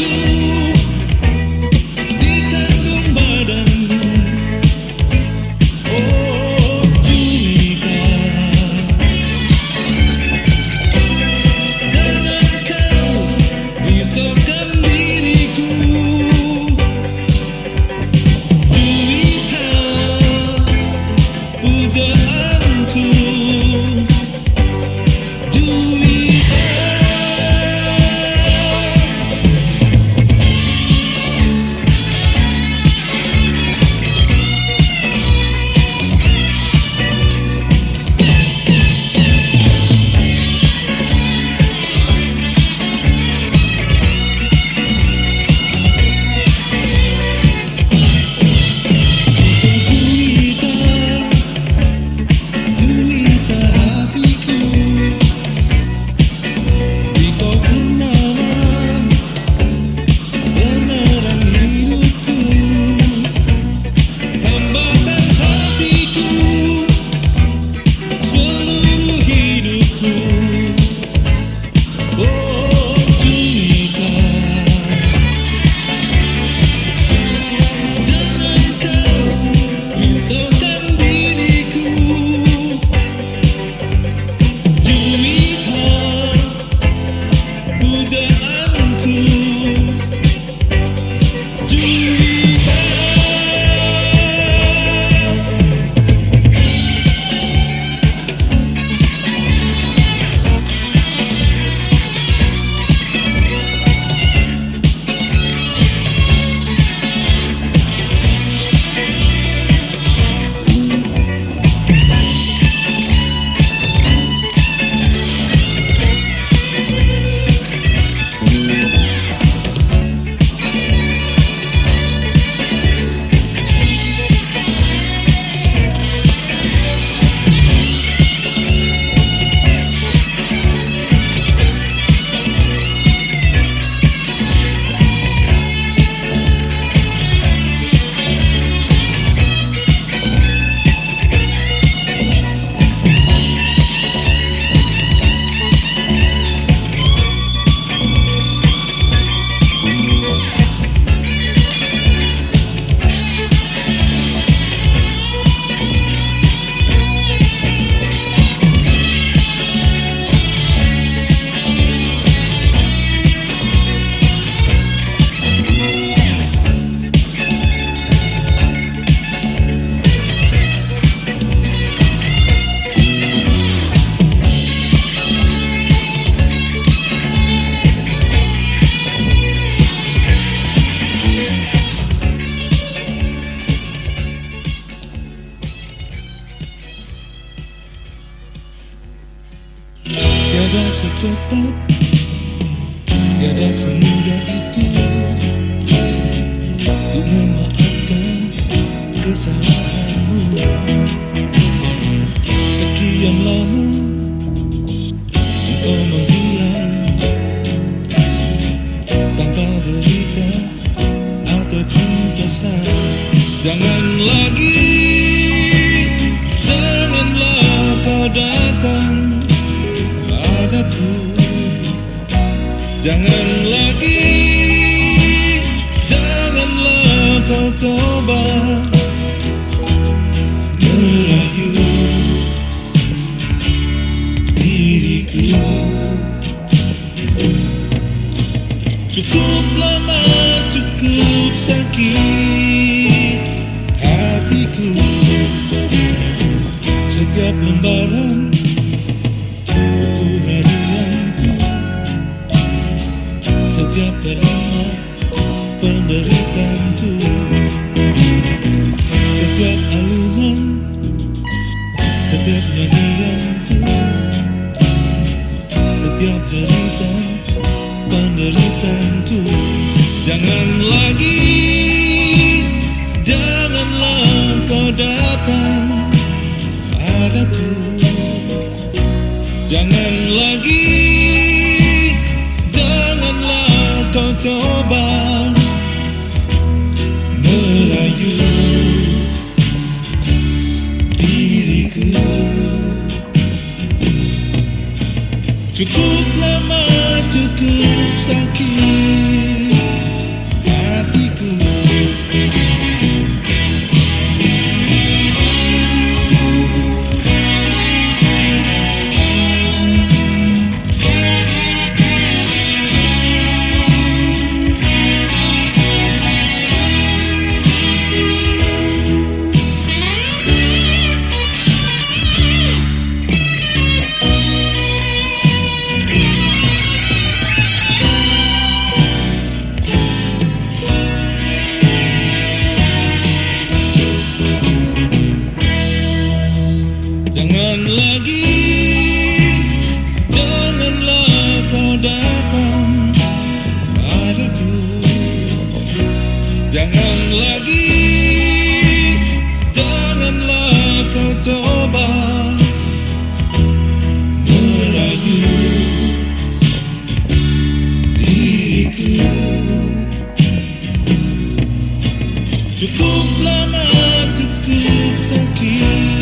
You. Secepat Tiada semudah itu Janganlah kau coba Merayu Diriku Cukup lama, cukup sakit Hatiku. Setiap lembaran buku harianku Setiap kalimat penderitaanku Setiap alunan Setiap nyanyianku Setiap cerita penderitaanku Jangan lagi Janganlah kau datang padaku Jangan lagi Janganlah kau coba Merayu cukup sakit Jangan lagi Janganlah kau coba Merayu Diriku. Cukup lama, cukup sakit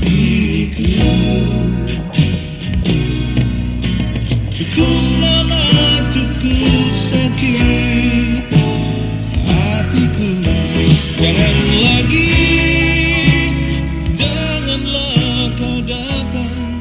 Diriku Cukup lama, cukup sakit hatiku Jangan lagi, janganlah kau datang